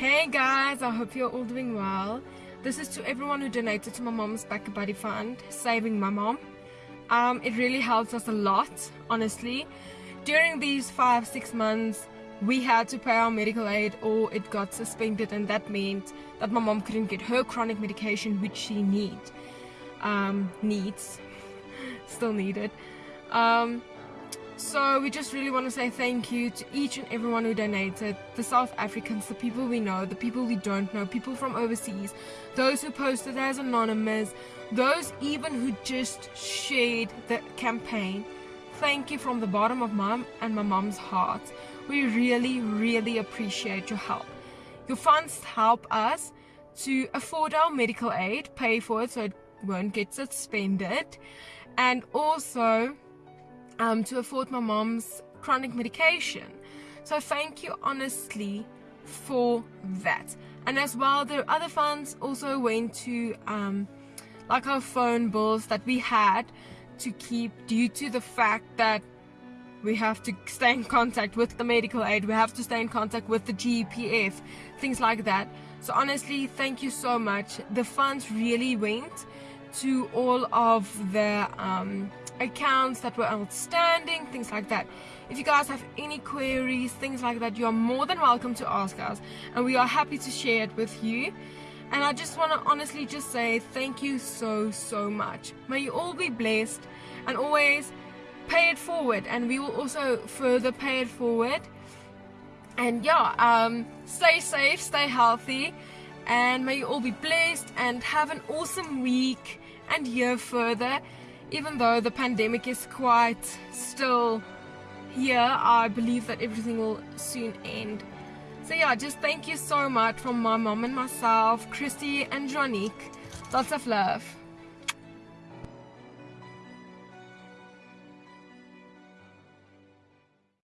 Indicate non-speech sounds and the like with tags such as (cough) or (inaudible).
Hey guys, I hope you're all doing well. This is to everyone who donated to my mom's BackaBuddy fund, saving my mom. Um, it really helps us a lot, honestly. During these five, six months, we had to pay our medical aid or it got suspended and that meant that my mom couldn't get her chronic medication which she need, um, needs, (laughs) still needed. Um, so we just really want to say thank you to each and everyone who donated, the South Africans, the people we know, the people we don't know, people from overseas, those who posted as anonymous, those even who just shared the campaign. Thank you from the bottom of mom and my mom's heart. We really, really appreciate your help. Your funds help us to afford our medical aid, pay for it so it won't get suspended, and also um, to afford my mom's chronic medication. So thank you honestly for that. And as well, the other funds also went to um, like our phone bills that we had to keep due to the fact that we have to stay in contact with the medical aid, we have to stay in contact with the GPF, things like that. So honestly, thank you so much. The funds really went to all of the um, accounts that were outstanding, things like that. If you guys have any queries, things like that, you are more than welcome to ask us and we are happy to share it with you. And I just want to honestly just say thank you so, so much. May you all be blessed and always pay it forward and we will also further pay it forward. And yeah, um, stay safe, stay healthy and may you all be blessed and have an awesome week and year further even though the pandemic is quite still here, I believe that everything will soon end. So yeah, just thank you so much from my mom and myself, Christy and Jonique. Lots of love.